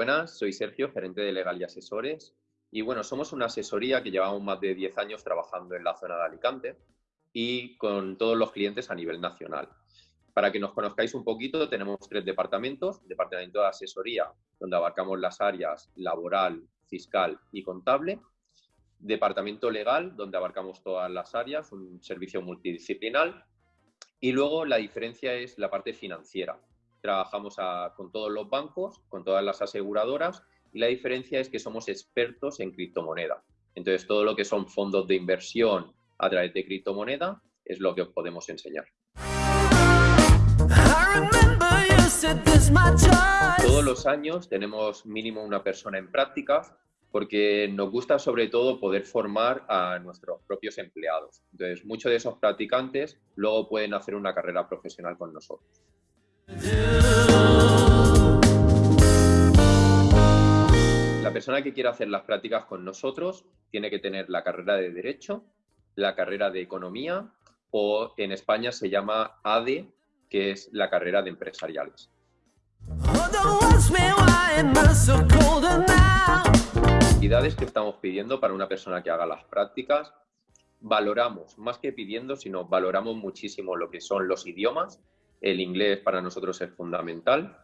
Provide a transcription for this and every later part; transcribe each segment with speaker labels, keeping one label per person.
Speaker 1: buenas, soy Sergio, gerente de Legal y Asesores. Y bueno, somos una asesoría que llevamos más de 10 años trabajando en la zona de Alicante y con todos los clientes a nivel nacional. Para que nos conozcáis un poquito, tenemos tres departamentos. Departamento de asesoría, donde abarcamos las áreas laboral, fiscal y contable. Departamento legal, donde abarcamos todas las áreas, un servicio multidisciplinar. Y luego la diferencia es la parte financiera. Trabajamos con todos los bancos, con todas las aseguradoras y la diferencia es que somos expertos en criptomoneda. Entonces, todo lo que son fondos de inversión a través de criptomoneda es lo que os podemos enseñar. Todos los años tenemos mínimo una persona en práctica porque nos gusta sobre todo poder formar a nuestros propios empleados. Entonces, muchos de esos practicantes luego pueden hacer una carrera profesional con nosotros. La persona que quiera hacer las prácticas con nosotros tiene que tener la carrera de Derecho, la carrera de Economía o en España se llama ADE, que es la carrera de Empresariales. Actividades que estamos pidiendo para una persona que haga las prácticas. Valoramos, más que pidiendo, sino valoramos muchísimo lo que son los idiomas. El inglés para nosotros es fundamental.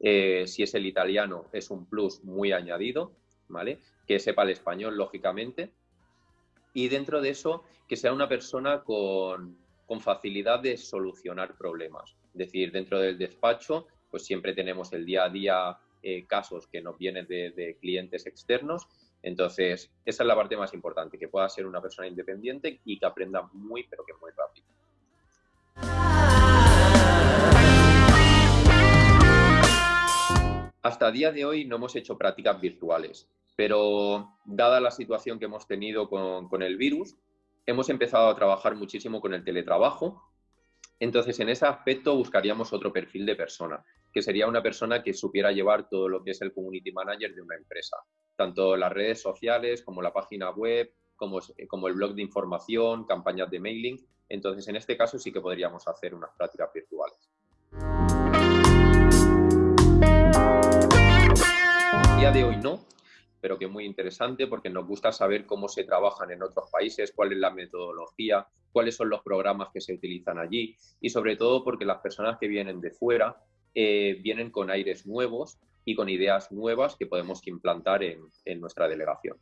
Speaker 1: Eh, si es el italiano, es un plus muy añadido, ¿vale? Que sepa el español, lógicamente. Y dentro de eso, que sea una persona con, facilidad de solucionar problemas. Es decir, dentro del despacho, pues siempre tenemos el día a día eh, casos que nos vienen de, clientes externos. Entonces, esa es la parte más importante, que pueda ser una persona independiente y que aprenda muy, pero que muy rápido. Hasta día de hoy no hemos hecho prácticas virtuales, pero dada la situación que hemos tenido con, el virus, hemos empezado a trabajar muchísimo con el teletrabajo. Entonces, en ese aspecto buscaríamos otro perfil de persona, que sería una persona que supiera llevar todo lo que es el community manager de una empresa, tanto las redes sociales como la página web, como, como el blog de información, campañas de mailing. Entonces, en este caso sí que podríamos hacer unas prácticas virtuales. Día de hoy no, pero que es muy interesante porque nos gusta saber cómo se trabajan en otros países, cuál es la metodología, cuáles son los programas que se utilizan allí y sobre todo porque las personas que vienen de fuera eh, vienen con aires nuevos y con ideas nuevas que podemos implantar en, en nuestra delegación.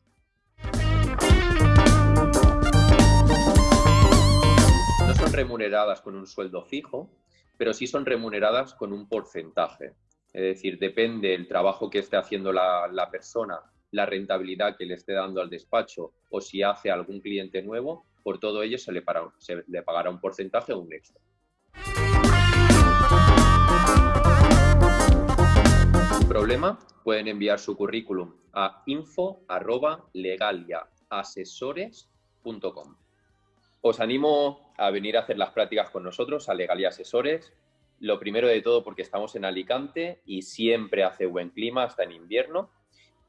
Speaker 1: No son remuneradas con un sueldo fijo, pero sí son remuneradas con un porcentaje. Es decir, depende el trabajo que esté haciendo la, persona, la rentabilidad que le esté dando al despacho o si hace algún cliente nuevo, por todo ello se le, se le pagará un porcentaje o un extra. problema, pueden enviar su currículum a info.legaliaasesores.com. Os animo a venir a hacer las prácticas con nosotros a Legalia Asesores. Lo primero de todo porque estamos en Alicante y siempre hace buen clima, hasta en invierno.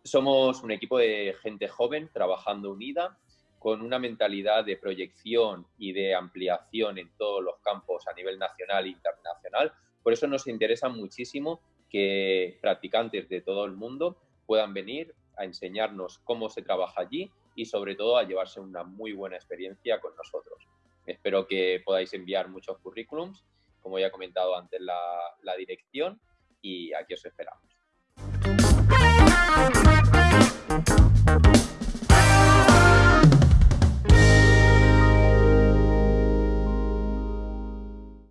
Speaker 1: Somos un equipo de gente joven trabajando unida con una mentalidad de proyección y de ampliación en todos los campos a nivel nacional e internacional. Por eso nos interesa muchísimo que practicantes de todo el mundo puedan venir a enseñarnos cómo se trabaja allí y sobre todo a llevarse una muy buena experiencia con nosotros. Espero que podáis enviar muchos currículums como ya he comentado antes, la, la dirección y aquí os esperamos.